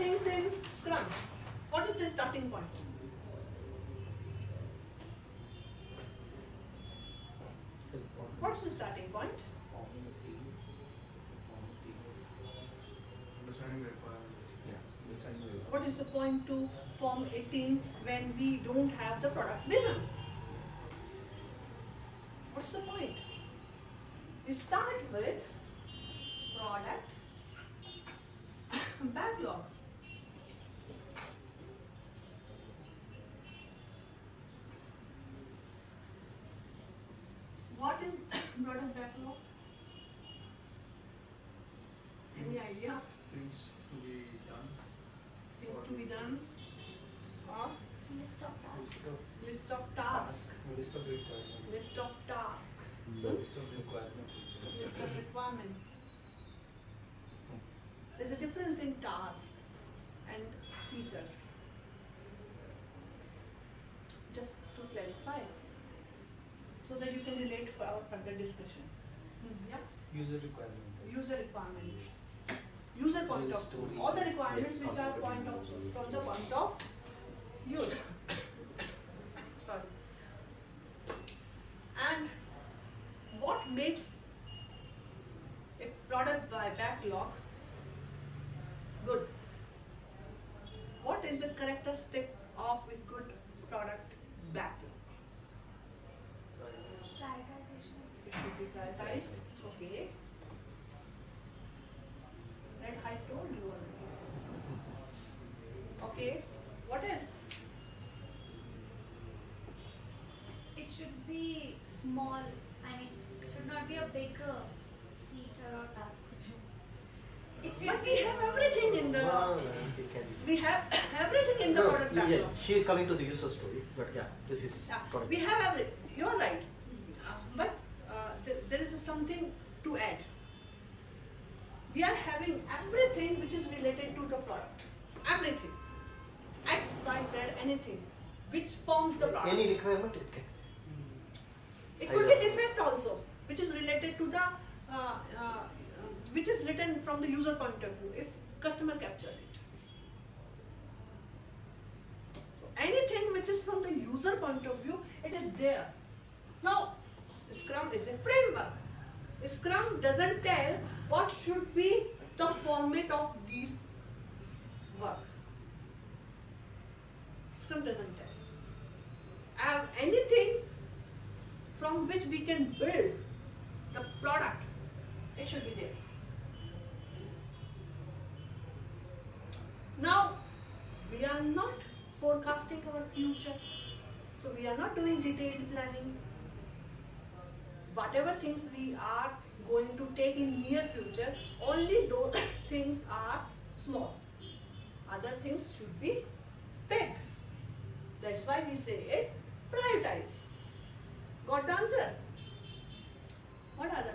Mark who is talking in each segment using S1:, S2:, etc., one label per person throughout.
S1: things in Scrum. What is the starting point? What's the starting point?
S2: Understanding requirements.
S1: What is the point to form a team when we don't have the product vision? What's the point? We start with product backlog. What is product backlog? Any idea?
S2: Things to be done.
S1: Things to be done? Or
S3: List of tasks.
S1: list of tasks,
S2: List of requirements.
S1: list of tasks,
S2: List of requirements.
S1: list of requirements. There's a difference in task and features. Just to clarify, so that you can relate for our further discussion. Hmm, Yeah,
S2: User requirements.
S1: user requirements. User point of view, all the requirements
S2: Yes,
S1: which are point of, from the point of use. Sorry. And what makes a product by backlog good? What is the characteristic of a good product backlog?
S3: Prioritization.
S1: It should be prioritized, okay. That I told you already. Okay, what else?
S3: It should be small. I mean, it should not be a big uh, feature or task. It
S1: But we have everything in the, we have everything in the product
S4: yeah, she is coming to the user stories, but yeah, this is
S1: Yeah,
S4: correct.
S1: we have every, you're right, Uh, but uh, there, there is something to add. We are having everything which is related to the product, everything. X, Y, Z, anything, which forms the product.
S4: Any requirement it can.
S1: It could be defect also, which is related to the, uh, uh, which is written from the user point of view, if customer captured it. So anything which is from the user point of view, it is there. Now, Scrum is a framework. Scrum doesn't tell what should be the format of these work. Scrum doesn't tell. I have anything from which we can build the product, it should be there. Now, we are not forecasting our future, so we are not doing detailed planning. Whatever things we are going to take in near future, only those things are small. Other things should be big. That's why we say it prioritize. Got the answer? What other?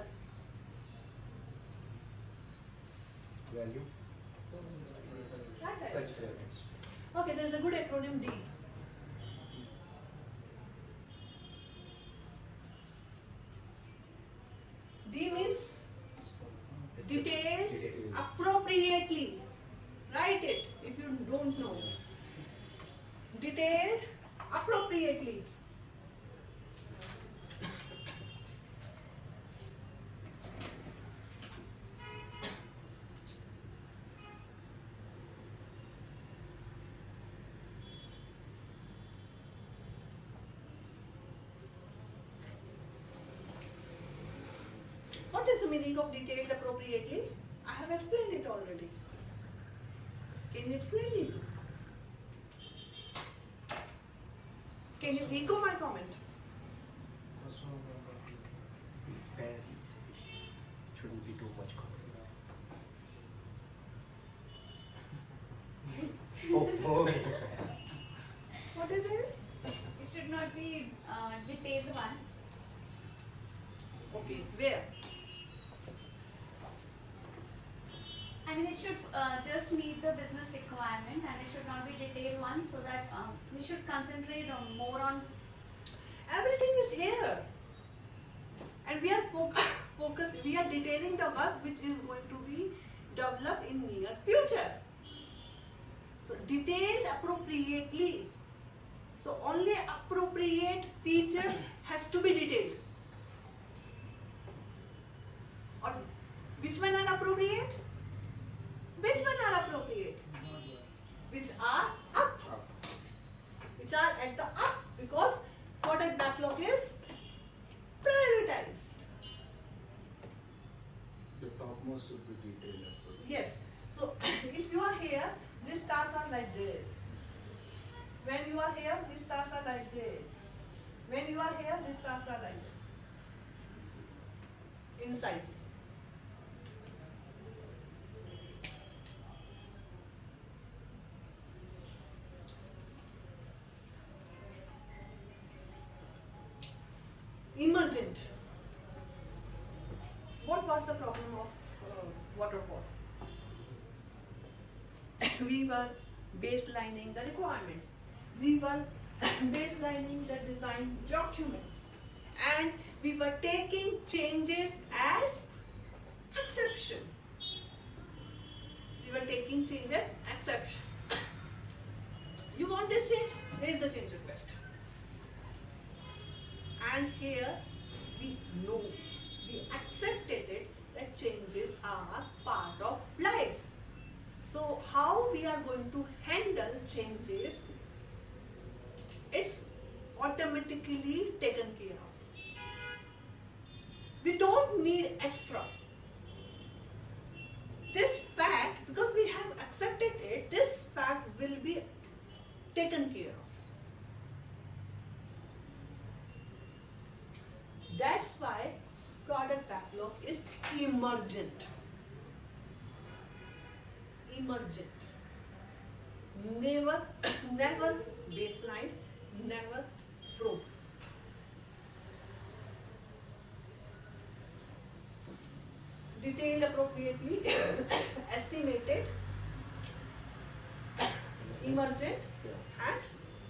S4: Value.
S1: Okay, there is a good acronym. D means detail appropriately. Write it if you don't know. Detailed appropriately. What is the meaning of detailed appropriately? I have explained it already. Can you explain it? Can you echo my comment?
S4: Barely sufficient. Shouldn't be too much complex. oh, okay.
S1: What is this?
S3: It should not be uh, detailed one.
S1: Okay, where?
S3: I mean, it should uh, just meet the business requirement and it should not be detailed one so that um, we should concentrate on more on
S1: Everything is here. And we are focus, focus, we are detailing the work which is going to be developed in near future. So detailed appropriately. So only appropriate features has to be detailed. Or which one are appropriate? Which one are appropriate? Which are up. Which are at the up because product backlog is prioritized.
S2: The topmost should be detailed.
S1: Yes. So if you are here, these stars are like this. When you are here, these stars are like this. When you are here, these stars are like this. In size. We were baselining the requirements. We were baselining the design documents. And we were taking changes as exception. We were taking changes exception. You want this change? Here is the change request. And here we know, we accepted it that changes are part of life. So how we are going to handle changes, it's automatically taken care of. We don't need extra. This fact, because we have accepted it, this fact will be taken care of. That's why product backlog is emergent. Emergent. Never, never baseline, never frozen. Detailed appropriately, estimated, emergent, and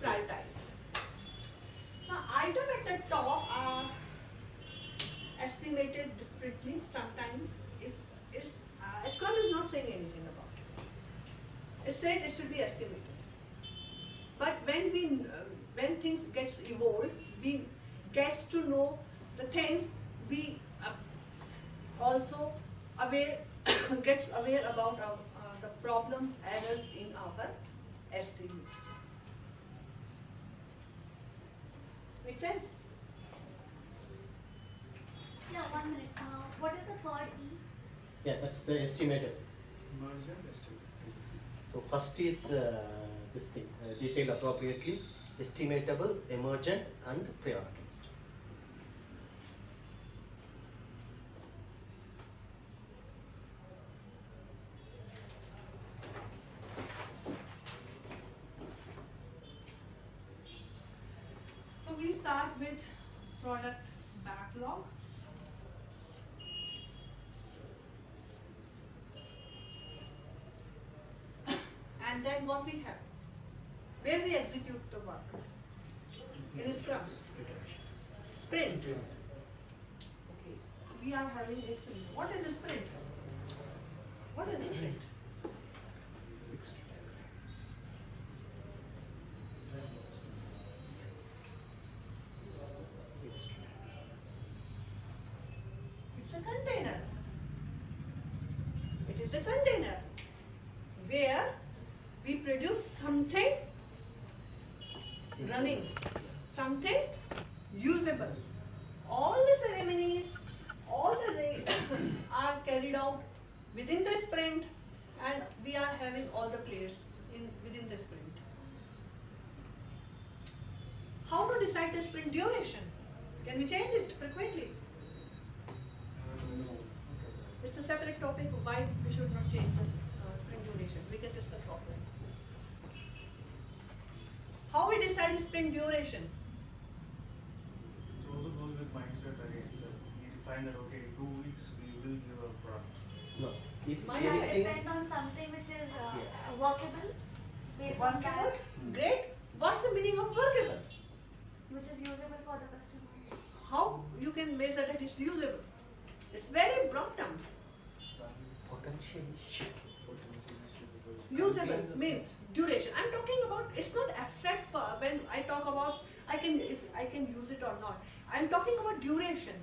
S1: prioritized. Now, item at the top are estimated differently sometimes if it's, uh, Scrum is not saying anything said it should be estimated. But when we, uh, when things gets evolved, we gets to know the things we uh, also aware, gets aware about our, uh, the problems, errors in our estimates. Make sense?
S3: Yeah, one minute. Uh, what is the third E?
S4: Yeah, that's the estimated.
S2: Emergent estimate.
S4: So first is uh, this thing, uh, detailed appropriately, estimatable, emergent and prioritized.
S1: So we start with product backlog. Then what we have? Where we execute the work? In Scrum. Sprint. Okay. We are having a sprint. What is a sprint? What is a sprint? It's a container. It is a container where we produce something running, something usable. All the ceremonies, all the ra- are carried out within the sprint and we are having all the players in within the sprint. How to decide the sprint duration? Can we change it frequently? It's a separate topic why we should not change the uh, sprint duration because it's the problem. How we decide sprint duration?
S5: It also goes with mindset again. We define that okay, two weeks we will give a product.
S4: No, it's
S1: My
S3: Does it
S4: anything,
S3: depend on something which is uh,
S4: Yeah.
S3: workable? Based on
S1: Workable?
S3: that,
S1: Great. What's the meaning of workable?
S3: which is usable for the customer.
S1: How you can measure that it's usable? It's very broad term.
S4: potential issue.
S1: Usable means duration. I'm talking about it's not abstract for when I talk about I can if I can use it or not. I'm talking about duration.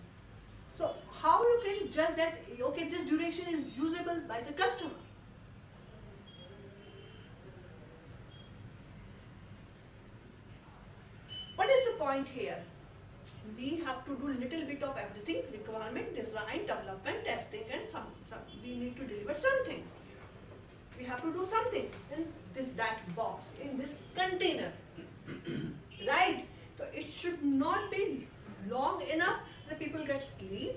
S1: So how you can judge that okay this duration is usable by the customer? What is the point here? We have to do little bit of everything, requirement, design, development, testing and some, some we need to deliver something. We have to do something in this that box, in this container. right? So it should not be long enough that people get sleep.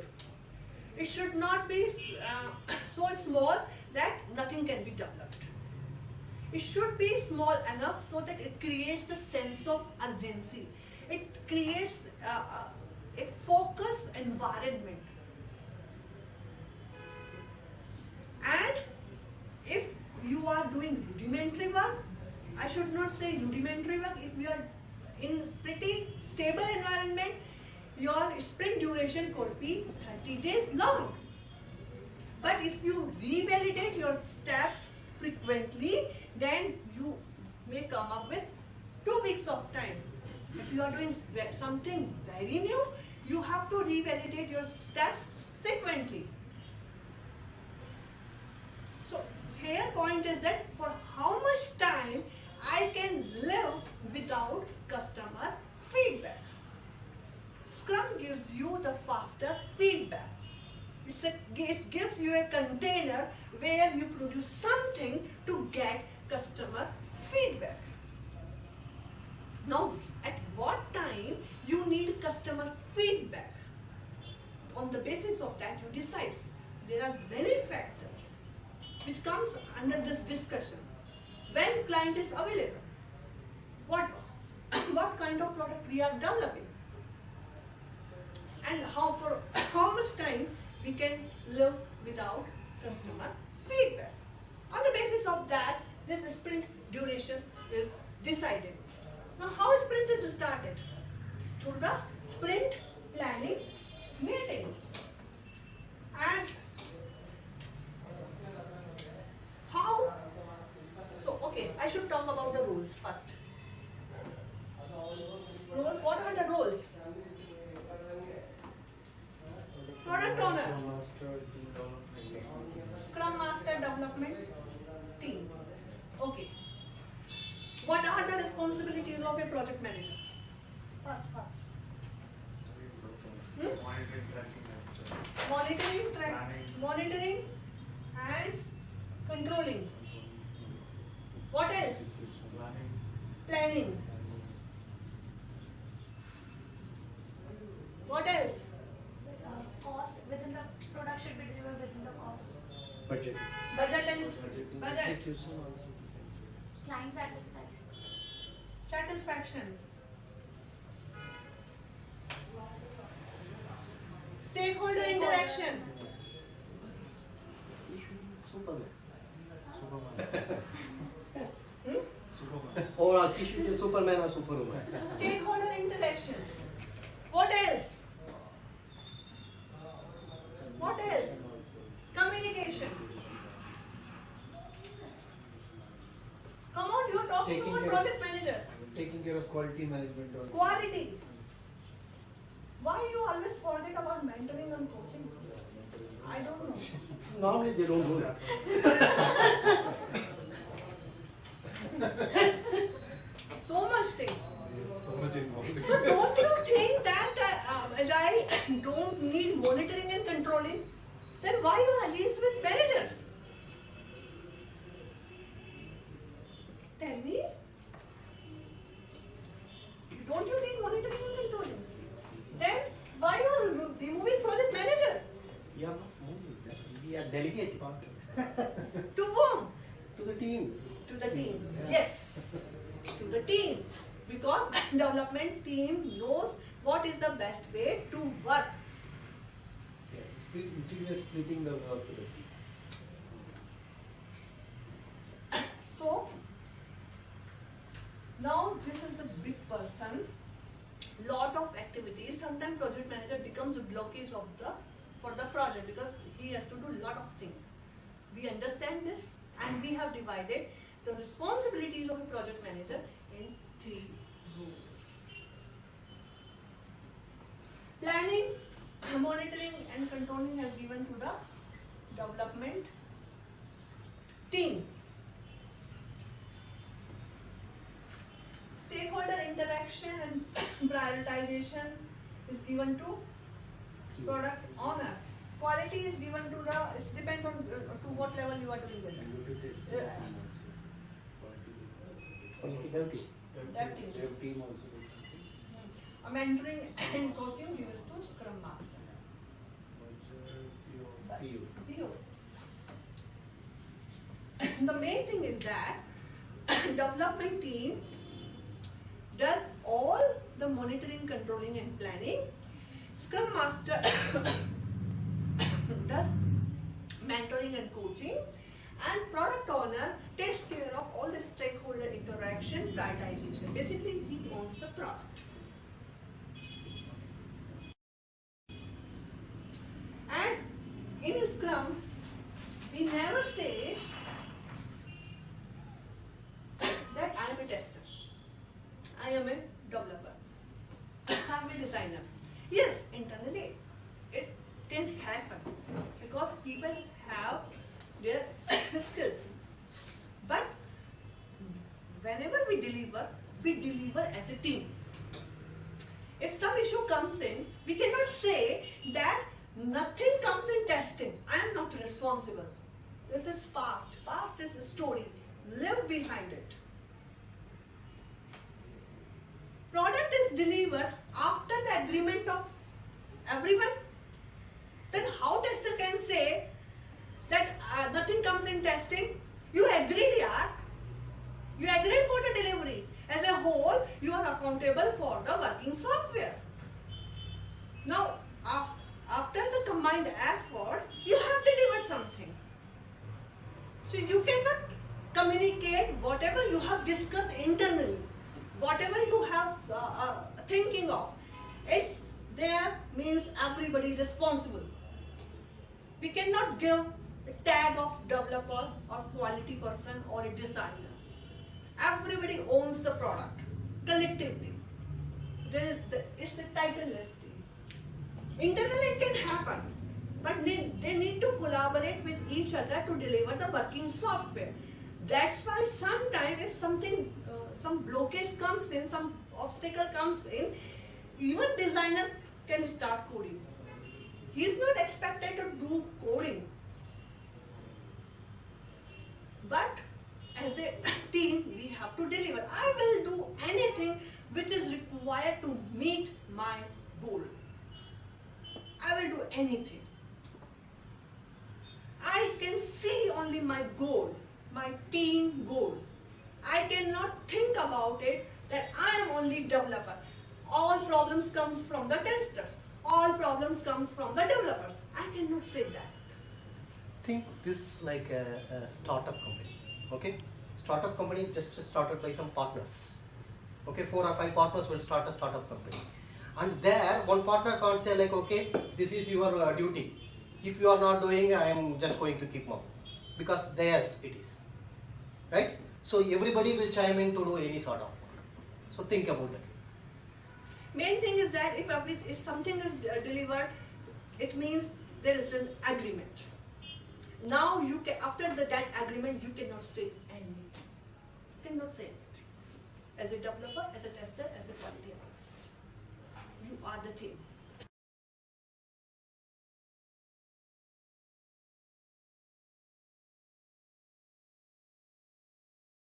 S1: It should not be uh, so small that nothing can be developed. It should be small enough so that it creates a sense of urgency. It creates uh, uh, a focus environment. And you are doing rudimentary work, I should not say rudimentary work, if you are in pretty stable environment, your sprint duration could be 30 days long. But if you revalidate your steps frequently, then you may come up with two weeks of time. If you are doing something very new, you have to revalidate your steps frequently. So here point is that for how much time I can live without customer feedback. Scrum gives you the faster feedback. A, it gives you a container where you produce something to get customer feedback. Now, at what time you need customer feedback? On the basis of that, you decide. There are many factors which comes under this discussion. When client is available, what what kind of product we are developing, and how for how much time we can live without customer feedback. On the basis of that, this sprint duration is decided. Now, how sprint is started? Through the sprint planning meeting. And how? So, okay, I should talk about the rules first. Rules, what are the rules? Product owner. Scrum Master Development Team. Okay. What are the responsibilities of a project manager? First, first. Hmm?
S5: Monitoring, tracking, and
S1: Monitoring, track,
S5: Planning.
S1: monitoring, and controlling. What else?
S5: planning.
S1: Planning. What else?
S3: Uh, cost within the product should be delivered within the cost.
S4: Budget.
S1: Budget and
S2: Budgeting,
S1: budget.
S2: execution also.
S3: Client satisfaction.
S1: Satisfaction. Stakeholder interaction.
S4: Superman.
S2: Superman.
S1: Hmm?
S2: Superman.
S4: Overall, he should Superman or Superwoman.
S1: Stakeholder interaction. What else? What else? Communication. Come on, you are talking
S2: Taking
S1: about
S2: care-
S1: project manager.
S2: Taking care of quality management also.
S1: Quality. Why are you always forget about mentoring and coaching? I don't know.
S4: Normally they don't do that.
S1: So much things.
S2: So much involved.
S1: So don't you think that uh, I don't need monitoring and controlling? Then why you are liaised with managers?
S4: We are. Delegating
S1: To whom?
S4: to the team.
S1: To the team. Yes. To the team. Because the development team knows what is the best way to work.
S2: Yeah, instead of splitting the work. to the team.
S1: So now this is the big person. Lot of activities. Sometimes project manager becomes a blockage of the for the project because he has to do a lot of things. We understand this and we have divided the responsibilities of a project manager in three rules. Planning, monitoring and controlling has given to the development team. Stakeholder interaction and prioritization is given to product owner. Quality is given to the, it depends on uh, to what level you are doing it.
S2: And you test team also.
S4: Quality dev team.
S1: Dev team.
S2: Dev team also. they can test.
S1: A mentoring and coaching gives to Scrum Master.
S2: PO.
S1: PO. The main thing is that development team does all the monitoring, controlling and planning. Scrum Master mentoring and coaching and product owner takes care of all the stakeholder interaction, prioritization. Basically, he owns the product. And in Scrum, we never say that I am a tester. I am a developer. I am a designer. Yes, internally can happen because people have their skills. But whenever we deliver, we deliver as a team. If some issue comes in, we cannot say that nothing comes in testing. I am not responsible. This is past. Past is a story. Live behind it. Product is delivered after the agreement of everyone. Then how tester can say that uh, nothing comes in testing? You agreed, yeah. You agreed for the delivery. As a whole, you are accountable for the working software. Now, af- after the combined efforts, you have delivered something. So you cannot communicate whatever you have discussed internally, whatever you have uh, uh, thinking of. It's there means everybody responsible. We cannot give a tag of developer or quality person or a designer. Everybody owns the product collectively. There is the, it's a title listing. Internally it can happen, but they, they need to collaborate with each other to deliver the working software. That's why sometimes if something, uh, some blockage comes in, some obstacle comes in, even designer can start coding. He is not expected to do coding. But as a team, we have to deliver. I will do anything which is required to meet my goal. I will do anything. I can see only my goal, my team goal. I cannot think about it that I am only developer. All problems comes from the testers. All problems comes from the developers. I cannot say that.
S4: Think this like a, a startup company. Okay, startup company just started by some partners. Okay, four or five partners will start a startup company, and there one partner can't say like, okay, this is your uh, duty. If you are not doing, I am just going to keep mum, because theirs it is, right? So everybody will chime in to do any sort of work. So think about that.
S1: Main thing is that if, if something is uh, delivered, it means there is an agreement now you can after the, that agreement you cannot say anything. You cannot say anything. As a developer as a tester as a quality analyst you are the team.